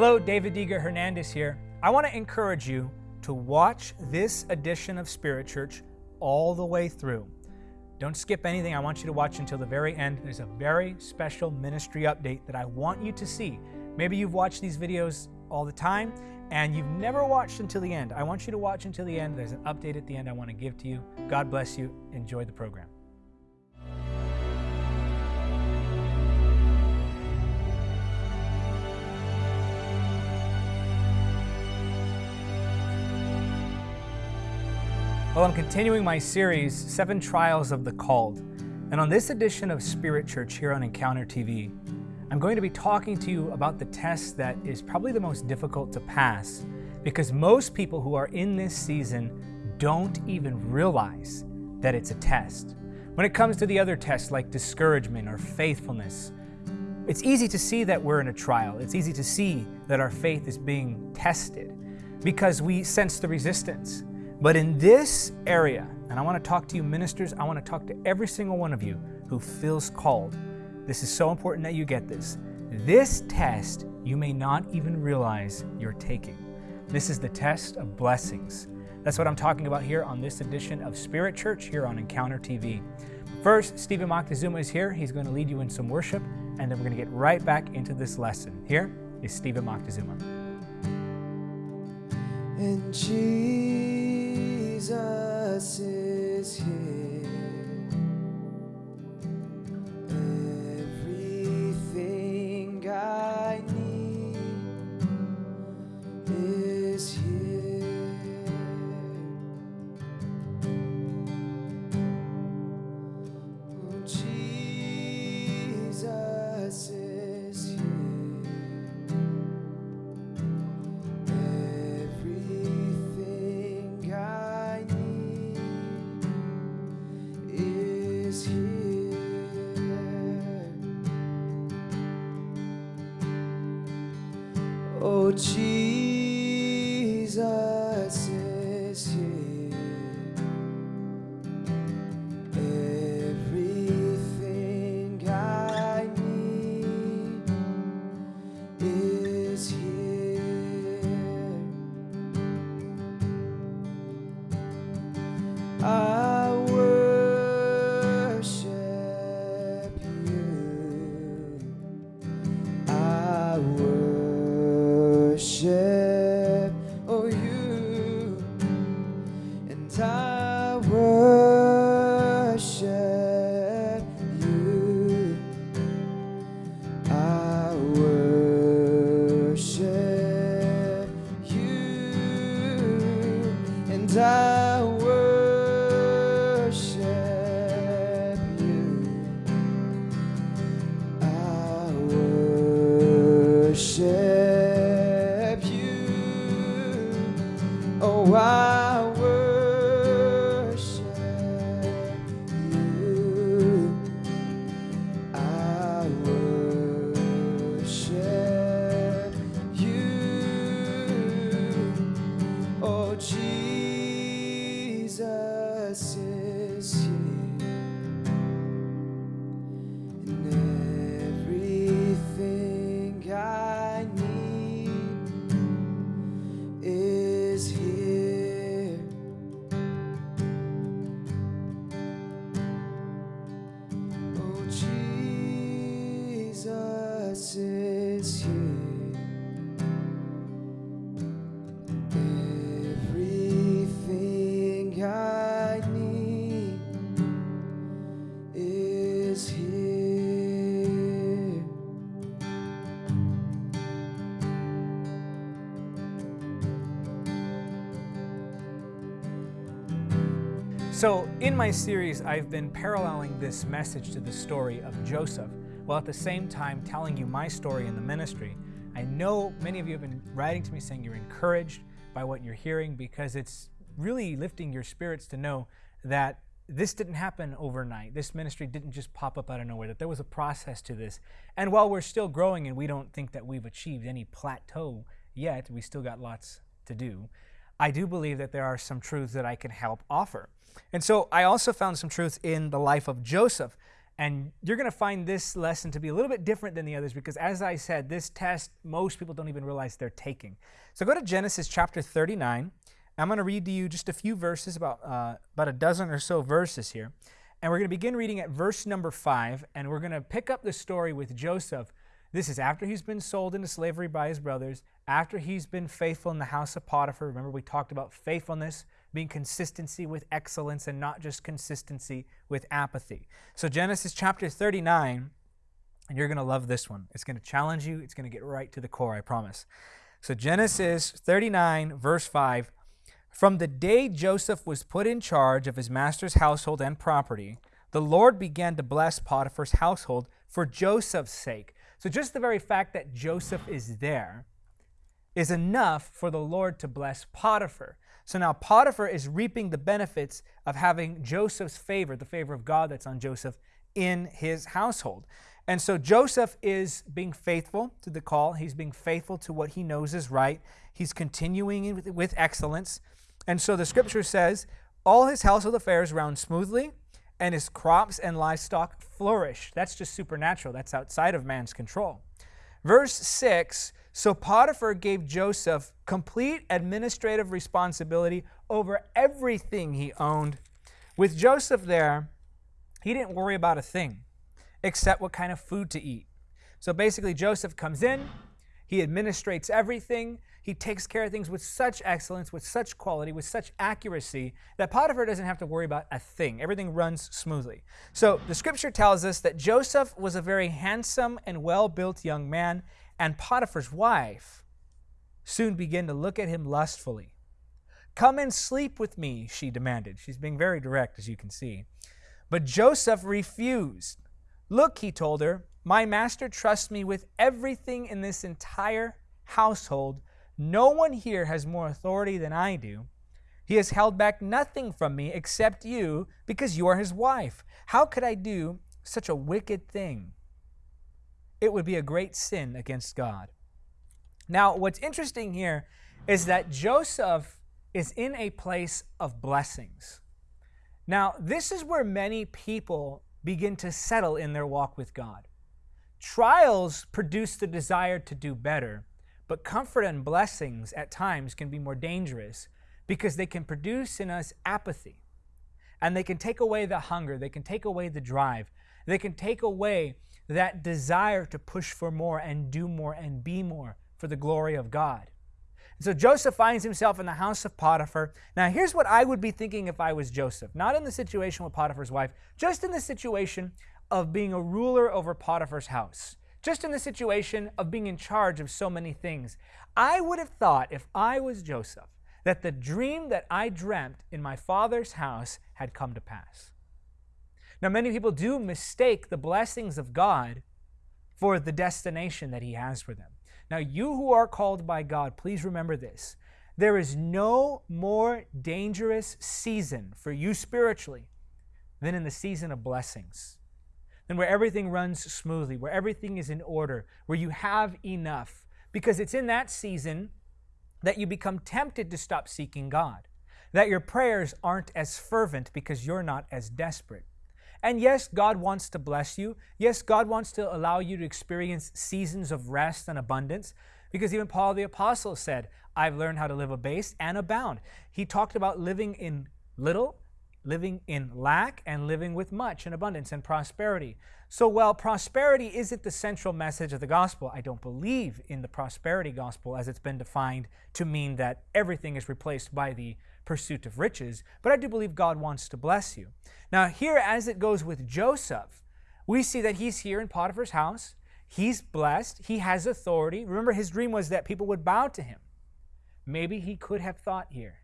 Hello, David Diga Hernandez here. I want to encourage you to watch this edition of Spirit Church all the way through. Don't skip anything. I want you to watch until the very end. There's a very special ministry update that I want you to see. Maybe you've watched these videos all the time and you've never watched until the end. I want you to watch until the end. There's an update at the end I want to give to you. God bless you. Enjoy the program. Well, I'm continuing my series, Seven Trials of the Called. And on this edition of Spirit Church here on Encounter TV, I'm going to be talking to you about the test that is probably the most difficult to pass because most people who are in this season don't even realize that it's a test. When it comes to the other tests like discouragement or faithfulness, it's easy to see that we're in a trial. It's easy to see that our faith is being tested because we sense the resistance. But in this area, and I want to talk to you ministers, I want to talk to every single one of you who feels called. This is so important that you get this. This test you may not even realize you're taking. This is the test of blessings. That's what I'm talking about here on this edition of Spirit Church here on Encounter TV. First, Stephen Moctezuma is here. He's going to lead you in some worship, and then we're going to get right back into this lesson. Here is Stephen Moctezuma. And Jesus is here. Oh, So, in my series, I've been paralleling this message to the story of Joseph, while at the same time telling you my story in the ministry. I know many of you have been writing to me saying you're encouraged by what you're hearing because it's really lifting your spirits to know that this didn't happen overnight. This ministry didn't just pop up out of nowhere, that there was a process to this. And while we're still growing and we don't think that we've achieved any plateau yet, we still got lots to do. I do believe that there are some truths that I can help offer. And so I also found some truth in the life of Joseph. And you're going to find this lesson to be a little bit different than the others because, as I said, this test most people don't even realize they're taking. So go to Genesis chapter 39. I'm going to read to you just a few verses, about, uh, about a dozen or so verses here. And we're going to begin reading at verse number 5, and we're going to pick up the story with Joseph. This is after he's been sold into slavery by his brothers, after he's been faithful in the house of Potiphar. Remember, we talked about faithfulness being consistency with excellence and not just consistency with apathy. So, Genesis chapter 39, and you're going to love this one. It's going to challenge you, it's going to get right to the core, I promise. So, Genesis 39, verse 5 From the day Joseph was put in charge of his master's household and property, the Lord began to bless Potiphar's household for Joseph's sake. So, just the very fact that Joseph is there is enough for the Lord to bless Potiphar. So now Potiphar is reaping the benefits of having Joseph's favor, the favor of God that's on Joseph, in his household. And so Joseph is being faithful to the call. He's being faithful to what he knows is right. He's continuing with, excellence. And so the scripture says, all his household affairs run smoothly, and his crops and livestock flourish. That's just supernatural. That's outside of man's control. Verse 6 so Potiphar gave Joseph complete administrative responsibility over everything he owned. With Joseph there, he didn't worry about a thing except what kind of food to eat. So basically, Joseph comes in, he administrates everything, he takes care of things with such excellence, with such quality, with such accuracy that Potiphar doesn't have to worry about a thing. Everything runs smoothly. So the scripture tells us that Joseph was a very handsome and well built young man, and Potiphar's wife soon began to look at him lustfully. Come and sleep with me, she demanded. She's being very direct, as you can see. But Joseph refused. Look, he told her, my master trusts me with everything in this entire household. No one here has more authority than I do. He has held back nothing from me except you because you are his wife. How could I do such a wicked thing? it would be a great sin against God. Now, what's interesting here is that Joseph is in a place of blessings. Now, this is where many people begin to settle in their walk with God. Trials produce the desire to do better, but comfort and blessings at times can be more dangerous because they can produce in us apathy. And they can take away the hunger, they can take away the drive, they can take away that desire to push for more and do more and be more for the glory of God. so Joseph finds himself in the house of Potiphar. Now, here's what I would be thinking if I was Joseph not in the situation with Potiphar's wife, just in the situation of being a ruler over Potiphar's house, just in the situation of being in charge of so many things. I would have thought, if I was Joseph, that the dream that I dreamt in my father's house had come to pass. Now, many people do mistake the blessings of God for the destination that He has for them. Now, you who are called by God, please remember this. There is no more dangerous season for you spiritually than in the season of blessings, than where everything runs smoothly, where everything is in order, where you have enough. Because it's in that season that you become tempted to stop seeking God, that your prayers aren't as fervent because you're not as desperate. And yes, God wants to bless you. Yes, God wants to allow you to experience seasons of rest and abundance. Because even Paul the Apostle said, I've learned how to live abased and abound. He talked about living in little, living in lack, and living with much in abundance and prosperity. So while prosperity isn't the central message of the gospel, I don't believe in the prosperity gospel as it's been defined to mean that everything is replaced by the pursuit of riches, but I do believe God wants to bless you. Now, here, as it goes with Joseph, we see that he's here in Potiphar's house. He's blessed. He has authority. Remember, his dream was that people would bow to him. Maybe he could have thought here,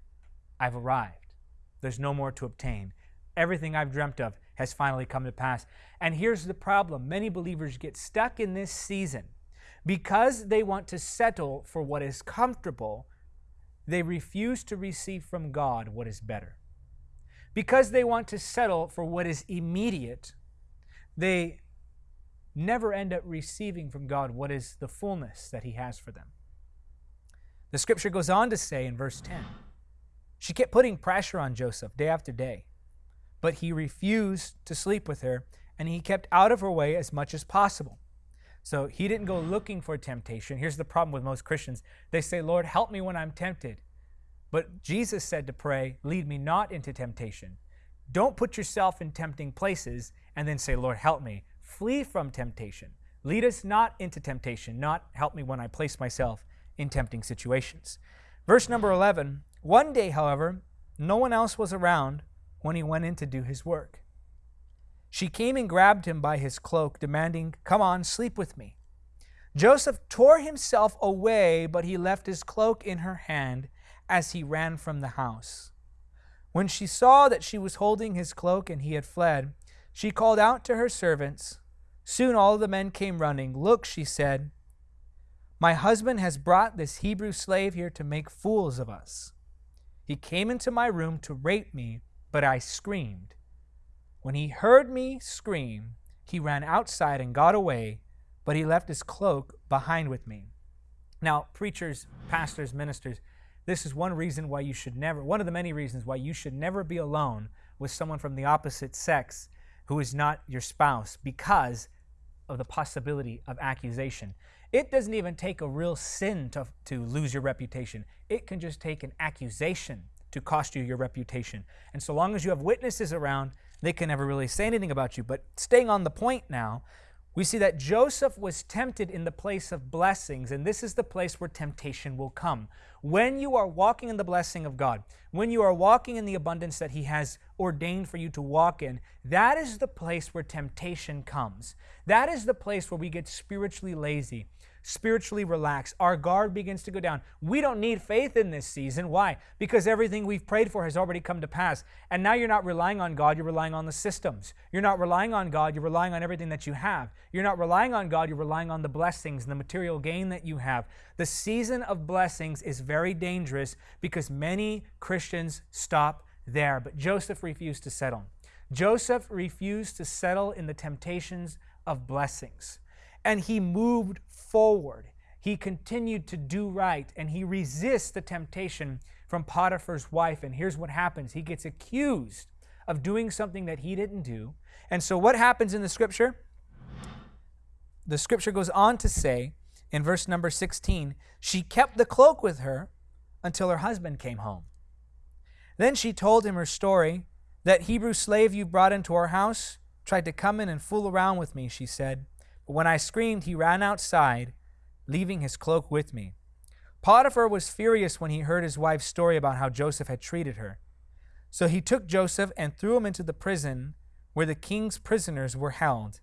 I've arrived. There's no more to obtain. Everything I've dreamt of has finally come to pass. And here's the problem many believers get stuck in this season because they want to settle for what is comfortable they refuse to receive from God what is better. Because they want to settle for what is immediate, they never end up receiving from God what is the fullness that He has for them. The scripture goes on to say in verse 10 she kept putting pressure on Joseph day after day, but he refused to sleep with her, and he kept out of her way as much as possible. So he didn't go looking for temptation. Here's the problem with most Christians they say, Lord, help me when I'm tempted. But Jesus said to pray, Lead me not into temptation. Don't put yourself in tempting places and then say, Lord, help me. Flee from temptation. Lead us not into temptation, not help me when I place myself in tempting situations. Verse number 11 One day, however, no one else was around when he went in to do his work. She came and grabbed him by his cloak, demanding, Come on, sleep with me. Joseph tore himself away, but he left his cloak in her hand as he ran from the house. When she saw that she was holding his cloak and he had fled, she called out to her servants. Soon all the men came running. Look, she said, my husband has brought this Hebrew slave here to make fools of us. He came into my room to rape me, but I screamed. When he heard me scream, he ran outside and got away, but he left his cloak behind with me. Now, preachers, pastors, ministers, this is one reason why you should never, one of the many reasons why you should never be alone with someone from the opposite sex who is not your spouse because of the possibility of accusation. It doesn't even take a real sin to, to lose your reputation. It can just take an accusation to cost you your reputation. And so long as you have witnesses around, they can never really say anything about you. But staying on the point now, we see that Joseph was tempted in the place of blessings, and this is the place where temptation will come. When you are walking in the blessing of God, when you are walking in the abundance that He has ordained for you to walk in, that is the place where temptation comes. That is the place where we get spiritually lazy spiritually relax. Our guard begins to go down. We don't need faith in this season. Why? Because everything we've prayed for has already come to pass. And now you're not relying on God, you're relying on the systems. You're not relying on God, you're relying on everything that you have. You're not relying on God, you're relying on the blessings and the material gain that you have. The season of blessings is very dangerous because many Christians stop there. But Joseph refused to settle. Joseph refused to settle in the temptations of blessings and he moved forward. He continued to do right and he resists the temptation from Potiphar's wife. And here's what happens he gets accused of doing something that he didn't do. And so, what happens in the scripture? The scripture goes on to say in verse number 16, she kept the cloak with her until her husband came home. Then she told him her story. That Hebrew slave you brought into our house tried to come in and fool around with me, she said. When I screamed, he ran outside, leaving his cloak with me. Potiphar was furious when he heard his wife's story about how Joseph had treated her. So he took Joseph and threw him into the prison where the king's prisoners were held,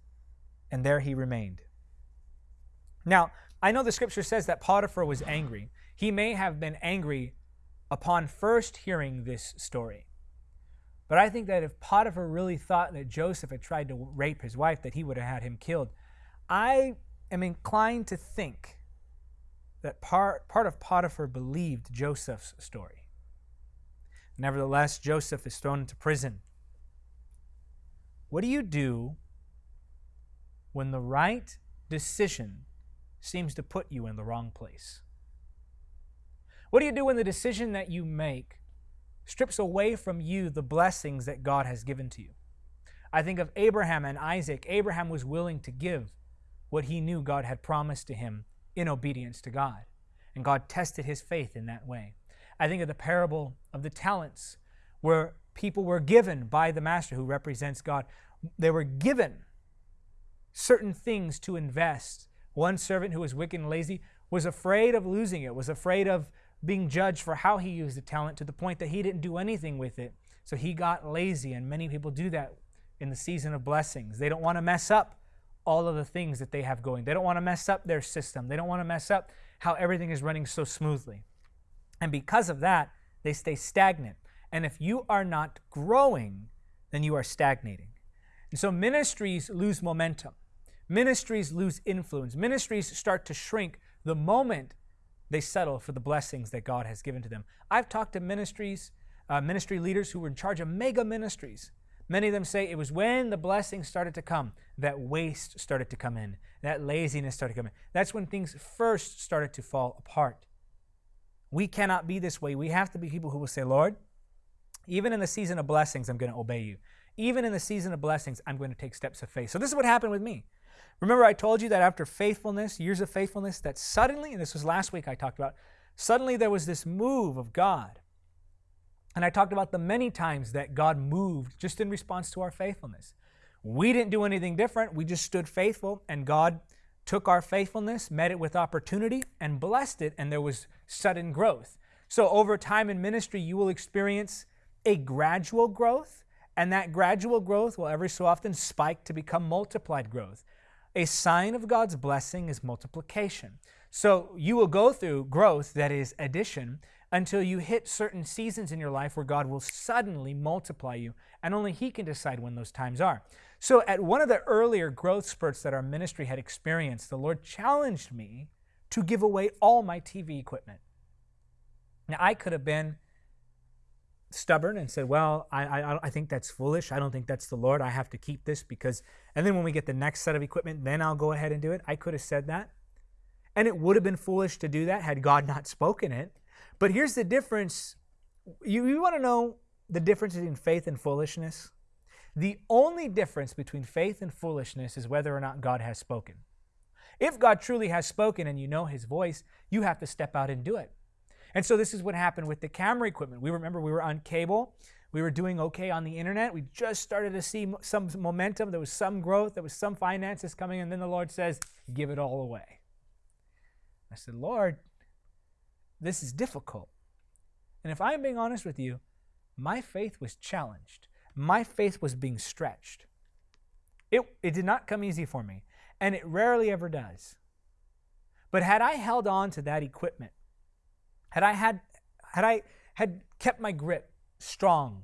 and there he remained. Now, I know the scripture says that Potiphar was angry. He may have been angry upon first hearing this story. But I think that if Potiphar really thought that Joseph had tried to rape his wife, that he would have had him killed. I am inclined to think that part, part of Potiphar believed Joseph's story. Nevertheless, Joseph is thrown into prison. What do you do when the right decision seems to put you in the wrong place? What do you do when the decision that you make strips away from you the blessings that God has given to you? I think of Abraham and Isaac. Abraham was willing to give what he knew God had promised to him in obedience to God. And God tested his faith in that way. I think of the parable of the talents, where people were given by the master who represents God. They were given certain things to invest. One servant who was wicked and lazy was afraid of losing it, was afraid of being judged for how he used the talent to the point that he didn't do anything with it. So he got lazy, and many people do that in the season of blessings. They don't want to mess up all of the things that they have going. They don't want to mess up their system. They don't want to mess up how everything is running so smoothly. And because of that, they stay stagnant. And if you are not growing, then you are stagnating. And so ministries lose momentum. Ministries lose influence. Ministries start to shrink the moment they settle for the blessings that God has given to them. I've talked to ministries, uh, ministry leaders who were in charge of mega ministries Many of them say it was when the blessings started to come that waste started to come in, that laziness started to come in. That's when things first started to fall apart. We cannot be this way. We have to be people who will say, Lord, even in the season of blessings, I'm going to obey you. Even in the season of blessings, I'm going to take steps of faith. So, this is what happened with me. Remember, I told you that after faithfulness, years of faithfulness, that suddenly, and this was last week I talked about, suddenly there was this move of God. And I talked about the many times that God moved just in response to our faithfulness. We didn't do anything different, we just stood faithful, and God took our faithfulness, met it with opportunity, and blessed it, and there was sudden growth. So, over time in ministry, you will experience a gradual growth, and that gradual growth will every so often spike to become multiplied growth. A sign of God's blessing is multiplication. So, you will go through growth that is addition until you hit certain seasons in your life where God will suddenly multiply you, and only He can decide when those times are. So, at one of the earlier growth spurts that our ministry had experienced, the Lord challenged me to give away all my TV equipment. Now, I could have been stubborn and said, Well, I, I, I think that's foolish. I don't think that's the Lord. I have to keep this because, and then when we get the next set of equipment, then I'll go ahead and do it. I could have said that. And it would have been foolish to do that had God not spoken it. But here's the difference. You, you want to know the difference between faith and foolishness? The only difference between faith and foolishness is whether or not God has spoken. If God truly has spoken and you know his voice, you have to step out and do it. And so this is what happened with the camera equipment. We remember we were on cable. We were doing okay on the internet. We just started to see some momentum. There was some growth. There was some finances coming. And then the Lord says, Give it all away. I said, Lord, this is difficult. And if I'm being honest with you, my faith was challenged. My faith was being stretched. It, it did not come easy for me, and it rarely ever does. But had I held on to that equipment, had I had had I had kept my grip strong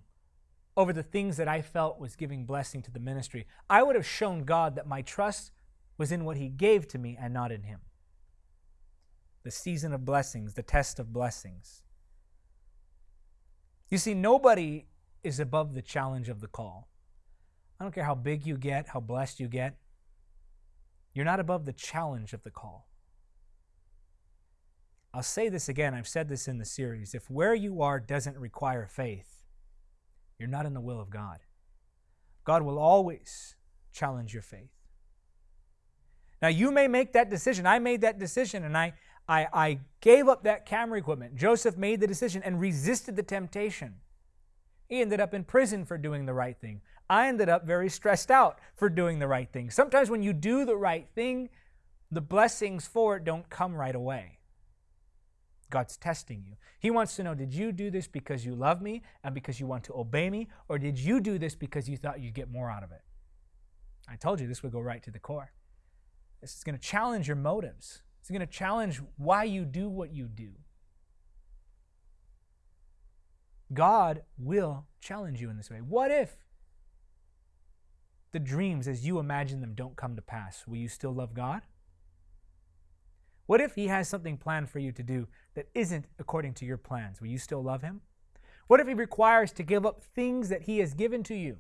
over the things that I felt was giving blessing to the ministry, I would have shown God that my trust was in what he gave to me and not in him the season of blessings, the test of blessings. You see, nobody is above the challenge of the call. I don't care how big you get, how blessed you get, you're not above the challenge of the call. I'll say this again, I've said this in the series. If where you are doesn't require faith, you're not in the will of God. God will always challenge your faith. Now, you may make that decision. I made that decision, and I, I, I gave up that camera equipment. Joseph made the decision and resisted the temptation. He ended up in prison for doing the right thing. I ended up very stressed out for doing the right thing. Sometimes when you do the right thing, the blessings for it don't come right away. God's testing you. He wants to know did you do this because you love me and because you want to obey me, or did you do this because you thought you'd get more out of it? I told you this would go right to the core. This is going to challenge your motives. It's going to challenge why you do what you do. God will challenge you in this way. What if the dreams as you imagine them don't come to pass? Will you still love God? What if He has something planned for you to do that isn't according to your plans? Will you still love Him? What if He requires to give up things that He has given to you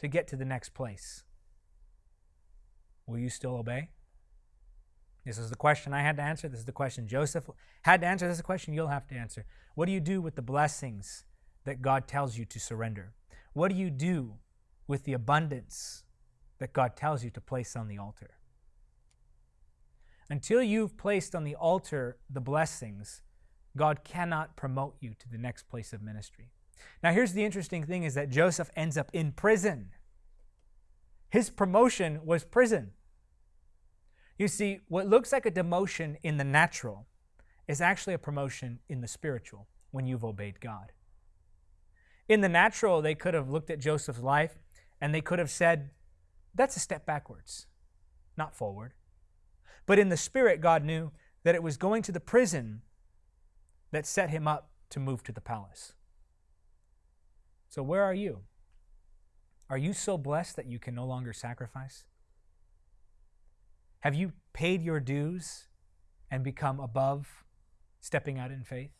to get to the next place? Will you still obey? This is the question I had to answer. This is the question Joseph had to answer. This is the question you'll have to answer. What do you do with the blessings that God tells you to surrender? What do you do with the abundance that God tells you to place on the altar? Until you've placed on the altar the blessings, God cannot promote you to the next place of ministry. Now, here's the interesting thing is that Joseph ends up in prison. His promotion was prison. You see, what looks like a demotion in the natural is actually a promotion in the spiritual when you've obeyed God. In the natural, they could have looked at Joseph's life and they could have said, that's a step backwards, not forward. But in the spirit, God knew that it was going to the prison that set him up to move to the palace. So, where are you? Are you so blessed that you can no longer sacrifice? Have you paid your dues and become above stepping out in faith?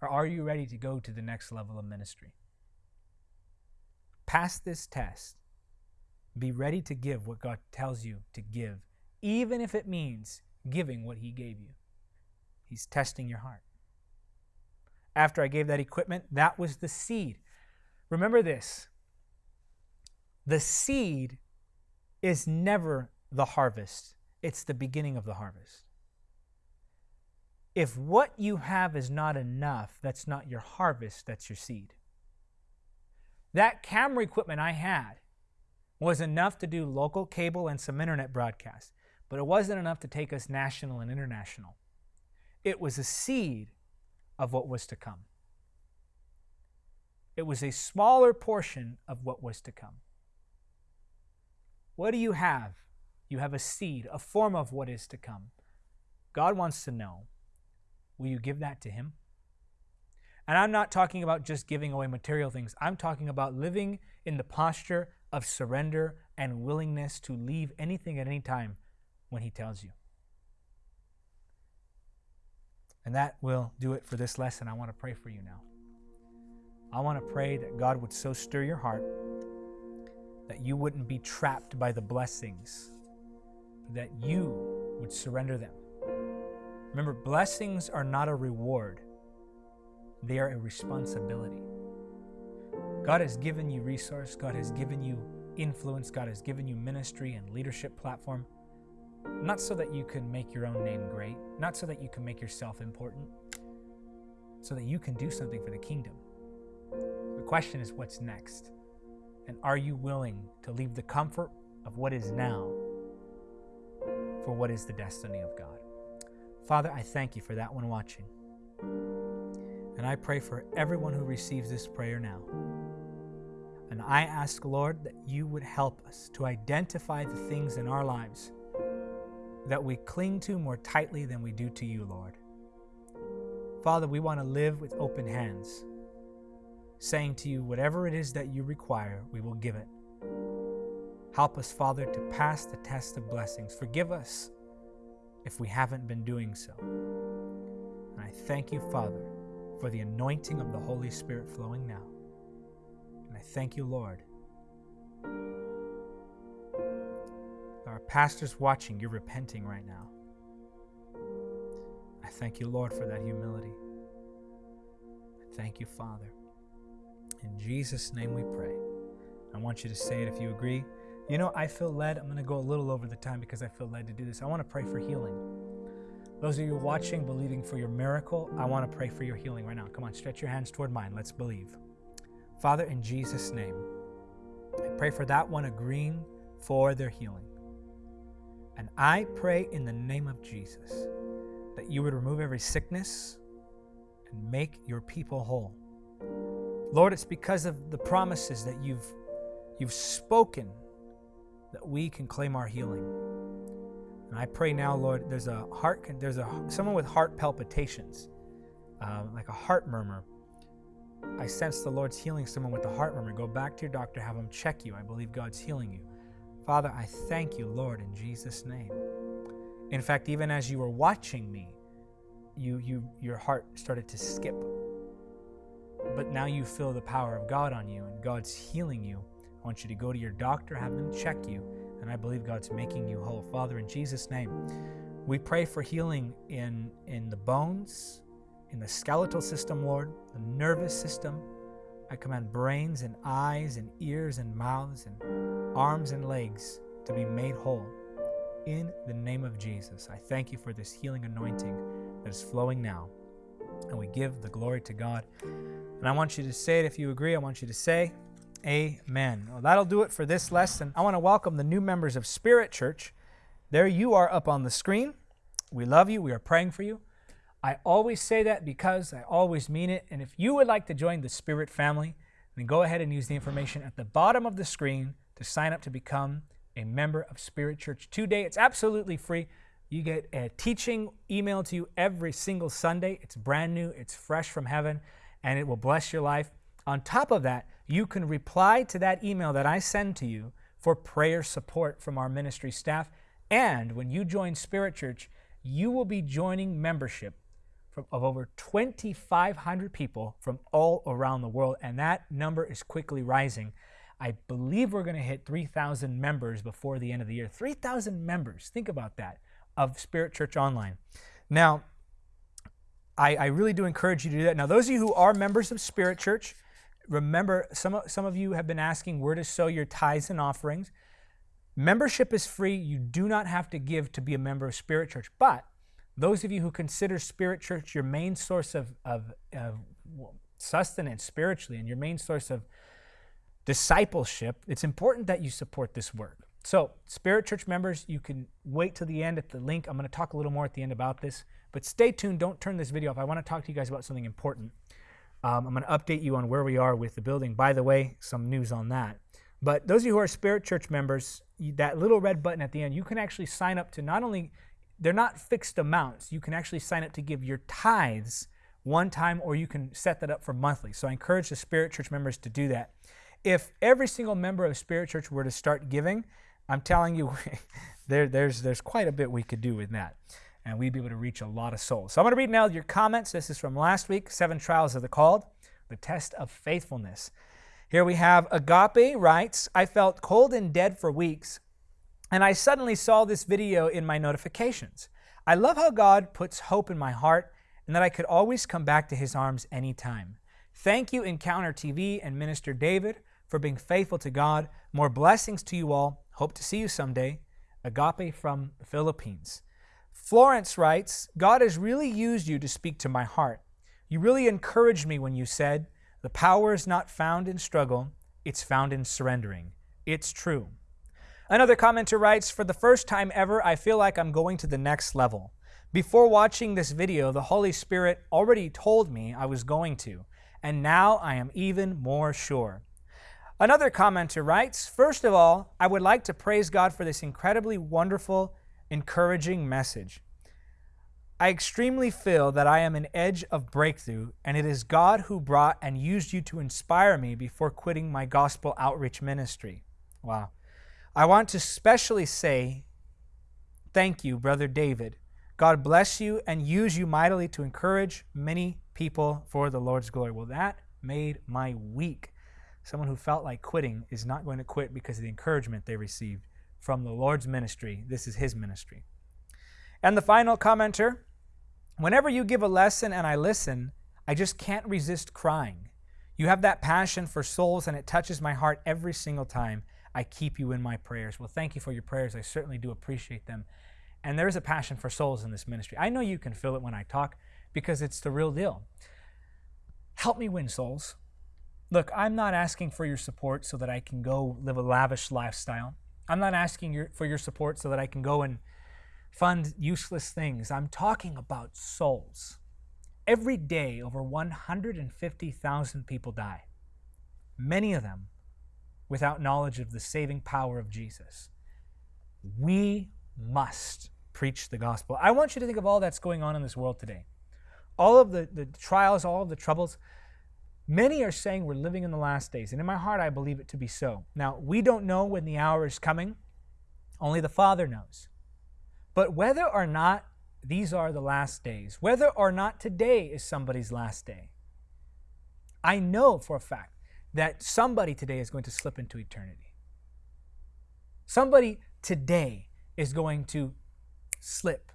Or are you ready to go to the next level of ministry? Pass this test. Be ready to give what God tells you to give, even if it means giving what He gave you. He's testing your heart. After I gave that equipment, that was the seed. Remember this the seed is never the harvest, it's the beginning of the harvest. If what you have is not enough, that's not your harvest, that's your seed. That camera equipment I had was enough to do local cable and some internet broadcasts, but it wasn't enough to take us national and international. It was a seed of what was to come. It was a smaller portion of what was to come. What do you have? You have a seed, a form of what is to come. God wants to know will you give that to Him? And I'm not talking about just giving away material things. I'm talking about living in the posture of surrender and willingness to leave anything at any time when He tells you. And that will do it for this lesson. I want to pray for you now. I want to pray that God would so stir your heart that you wouldn't be trapped by the blessings, that you would surrender them. Remember, blessings are not a reward, they are a responsibility. God has given you resource, God has given you influence, God has given you ministry and leadership platform, not so that you can make your own name great, not so that you can make yourself important, so that you can do something for the kingdom. The question is what's next? And are you willing to leave the comfort of what is now for what is the destiny of God? Father, I thank you for that one watching. And I pray for everyone who receives this prayer now. And I ask, Lord, that you would help us to identify the things in our lives that we cling to more tightly than we do to you, Lord. Father, we want to live with open hands saying to you, whatever it is that you require, we will give it. Help us, Father, to pass the test of blessings. Forgive us if we haven't been doing so. And I thank you, Father, for the anointing of the Holy Spirit flowing now. And I thank you, Lord. Our pastors watching, you're repenting right now. I thank you, Lord, for that humility. I thank you, Father. In Jesus' name we pray. I want you to say it if you agree. You know, I feel led. I'm going to go a little over the time because I feel led to do this. I want to pray for healing. Those of you watching, believing for your miracle, I want to pray for your healing right now. Come on, stretch your hands toward mine. Let's believe. Father, in Jesus' name, I pray for that one agreeing for their healing. And I pray in the name of Jesus that you would remove every sickness and make your people whole. Lord, it's because of the promises that you've, you've spoken that we can claim our healing. And I pray now, Lord, there's a heart, there's a someone with heart palpitations, uh, like a heart murmur. I sense the Lord's healing someone with a heart murmur. Go back to your doctor, have him check you. I believe God's healing you. Father, I thank you, Lord, in Jesus' name. In fact, even as you were watching me, you, you, your heart started to skip but now you feel the power of God on you and God's healing you. I want you to go to your doctor, have them check you, and I believe God's making you whole. Father, in Jesus' name, we pray for healing in, in the bones, in the skeletal system, Lord, the nervous system. I command brains and eyes and ears and mouths and arms and legs to be made whole. In the name of Jesus, I thank you for this healing anointing that is flowing now. And we give the glory to God. And I want you to say it if you agree. I want you to say, Amen. Well, that'll do it for this lesson. I want to welcome the new members of Spirit Church. There you are up on the screen. We love you. We are praying for you. I always say that because I always mean it. And if you would like to join the Spirit family, then go ahead and use the information at the bottom of the screen to sign up to become a member of Spirit Church today. It's absolutely free. You get a teaching emailed to you every single Sunday. It's brand new, it's fresh from heaven, and it will bless your life. On top of that, you can reply to that email that I send to you for prayer support from our ministry staff. And when you join Spirit Church, you will be joining membership of over 2,500 people from all around the world, and that number is quickly rising. I believe we're going to hit 3,000 members before the end of the year. 3,000 members. Think about that of Spirit Church Online. Now, I, I, really do encourage you to do that. Now, those of you who are members of Spirit Church, remember, some, of- some of you have been asking where to sow your tithes and offerings. Membership is free. You do not have to give to be a member of Spirit Church. But those of you who consider Spirit Church your main source of, of, of sustenance spiritually and your main source of discipleship, it's important that you support this work. So, Spirit Church members, you can wait till the end at the link. I'm going to talk a little more at the end about this, but stay tuned. Don't turn this video off. I want to talk to you guys about something important. Um, I'm going to update you on where we are with the building. By the way, some news on that. But those of you who are Spirit Church members, that little red button at the end, you can actually sign up to not only, they're not fixed amounts, you can actually sign up to give your tithes one time or you can set that up for monthly. So I encourage the Spirit Church members to do that. If every single member of Spirit Church were to start giving, I'm telling you, there, there's, there's quite a bit we could do with that. And we'd be able to reach a lot of souls. So I'm going to read now your comments. This is from last week Seven Trials of the Called, the test of faithfulness. Here we have Agape writes, I felt cold and dead for weeks, and I suddenly saw this video in my notifications. I love how God puts hope in my heart and that I could always come back to his arms anytime. Thank you, Encounter TV and Minister David, for being faithful to God. More blessings to you all. Hope to see you someday. Agape from the Philippines. Florence writes, God has really used you to speak to my heart. You really encouraged me when you said, The power is not found in struggle, it's found in surrendering. It's true. Another commenter writes, For the first time ever, I feel like I'm going to the next level. Before watching this video, the Holy Spirit already told me I was going to, and now I am even more sure. Another commenter writes, First of all, I would like to praise God for this incredibly wonderful, encouraging message. I extremely feel that I am an edge of breakthrough, and it is God who brought and used you to inspire me before quitting my gospel outreach ministry. Wow. I want to specially say thank you, Brother David. God bless you and use you mightily to encourage many people for the Lord's glory. Well, that made my week. Someone who felt like quitting is not going to quit because of the encouragement they received from the Lord's ministry. This is His ministry. And the final commenter whenever you give a lesson and I listen, I just can't resist crying. You have that passion for souls, and it touches my heart every single time I keep you in my prayers. Well, thank you for your prayers. I certainly do appreciate them. And there is a passion for souls in this ministry. I know you can feel it when I talk because it's the real deal. Help me win souls. Look, I'm not asking for your support so that I can go live a lavish lifestyle. I'm not asking your, for your support so that I can go and fund useless things. I'm talking about souls. Every day, over 150,000 people die, many of them without knowledge of the saving power of Jesus. We must preach the gospel. I want you to think of all that's going on in this world today. All of the, the trials, all of the troubles. Many are saying we're living in the last days, and in my heart, I believe it to be so. Now, we don't know when the hour is coming, only the Father knows. But whether or not these are the last days, whether or not today is somebody's last day, I know for a fact that somebody today is going to slip into eternity. Somebody today is going to slip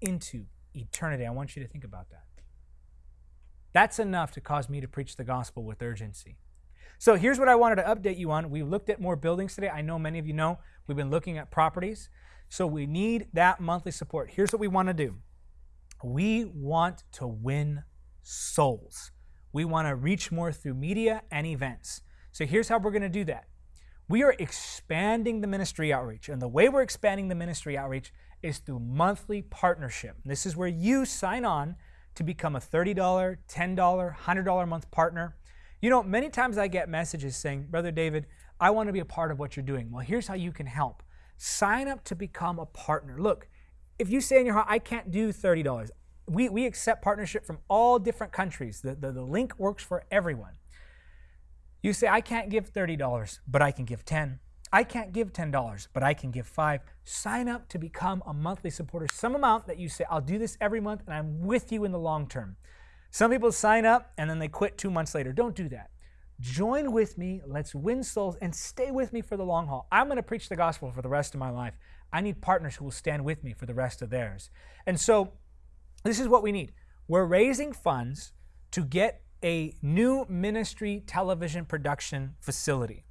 into eternity. I want you to think about that. That's enough to cause me to preach the gospel with urgency. So here's what I wanted to update you on. We looked at more buildings today. I know many of you know we've been looking at properties. So we need that monthly support. Here's what we want to do we want to win souls. We want to reach more through media and events. So here's how we're going to do that. We are expanding the ministry outreach. And the way we're expanding the ministry outreach is through monthly partnership. This is where you sign on to become a $30, $10, $100 a month partner. You know, many times I get messages saying, Brother David, I want to be a part of what you're doing. Well, here's how you can help. Sign up to become a partner. Look, if you say in your heart, I can't do $30, we, we accept partnership from all different countries. The, the, the link works for everyone. You say, I can't give $30, but I can give 10. I can't give $10, but I can give 5. Sign up to become a monthly supporter. Some amount that you say, I'll do this every month and I'm with you in the long term. Some people sign up and then they quit 2 months later. Don't do that. Join with me, let's win souls and stay with me for the long haul. I'm going to preach the gospel for the rest of my life. I need partners who will stand with me for the rest of theirs. And so this is what we need. We're raising funds to get a new ministry television production facility.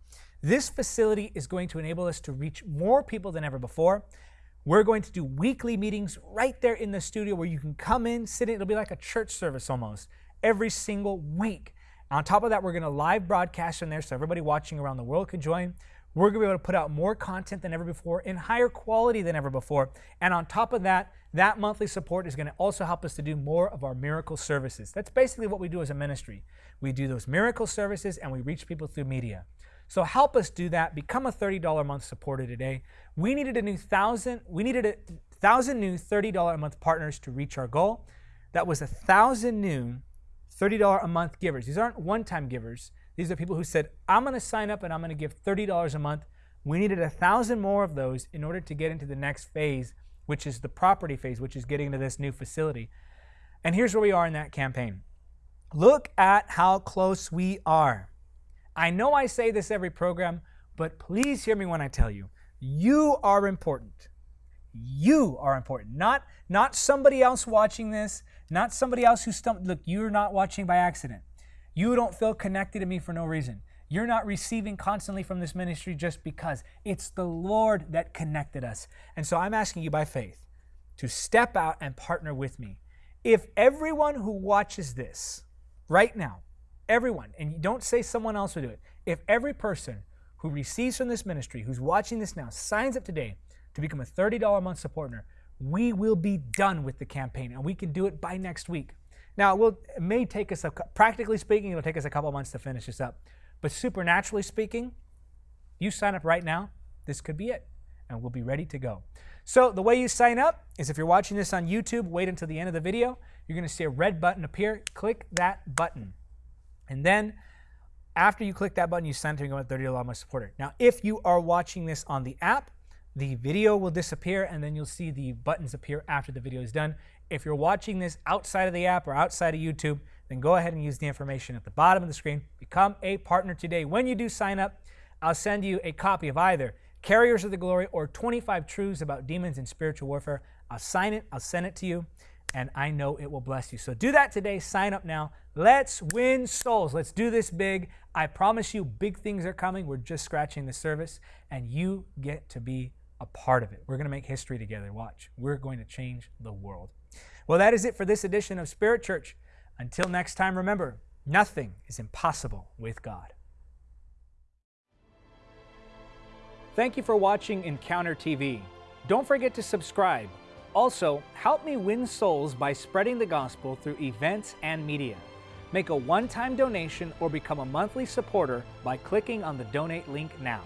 This facility is going to enable us to reach more people than ever before. We're going to do weekly meetings right there in the studio where you can come in, sit in. It'll be like a church service almost every single week. On top of that, we're going to live broadcast in there so everybody watching around the world can join. We're going to be able to put out more content than ever before in higher quality than ever before. And on top of that, that monthly support is going to also help us to do more of our miracle services. That's basically what we do as a ministry. We do those miracle services and we reach people through media. So help us do that. Become a $30 a month supporter today. We needed a new thousand, we needed a thousand new $30 a month partners to reach our goal. That was a thousand new $30 a month givers. These aren't one-time givers. These are people who said, I'm going to sign up and I'm going to give $30 a month. We needed a thousand more of those in order to get into the next phase, which is the property phase, which is getting into this new facility. And here's where we are in that campaign. Look at how close we are. I know I say this every program, but please hear me when I tell you, you are important. You are important, not, not somebody else watching this, not somebody else who stumped. Look, you're not watching by accident. You don't feel connected to me for no reason. You're not receiving constantly from this ministry just because. It's the Lord that connected us. And so I'm asking you by faith to step out and partner with me. If everyone who watches this right now, everyone, and don't say someone else will do it, if every person who receives from this ministry, who's watching this now, signs up today to become a $30 a month supporter, we will be done with the campaign and we can do it by next week. Now, it, will, it may take us, a, practically speaking, it'll take us a couple months to finish this up. But supernaturally speaking, you sign up right now, this could be it, and we'll be ready to go. So the way you sign up is if you're watching this on YouTube, wait until the end of the video. You're going to see a red button appear. Click that button. And then after you click that button, you sign up to become a 30 dollar supporter. Now, if you are watching this on the app, the video will disappear and then you'll see the buttons appear after the video is done. If you're watching this outside of the app or outside of YouTube, then go ahead and use the information at the bottom of the screen. Become a partner today. When you do sign up, I'll send you a copy of either Carriers of the Glory or 25 Truths About Demons and Spiritual Warfare. I'll sign it, I'll send it to you, and I know it will bless you. So do that today. Sign up now. Let's win souls. Let's do this big. I promise you, big things are coming. We're just scratching the surface, and you get to be a part of it. We're going to make history together. Watch. We're going to change the world. Well, that is it for this edition of Spirit Church. Until next time, remember, nothing is impossible with God. Thank you for watching Encounter TV. Don't forget to subscribe. Also, help me win souls by spreading the gospel through events and media. Make a one-time donation or become a monthly supporter by clicking on the donate link now.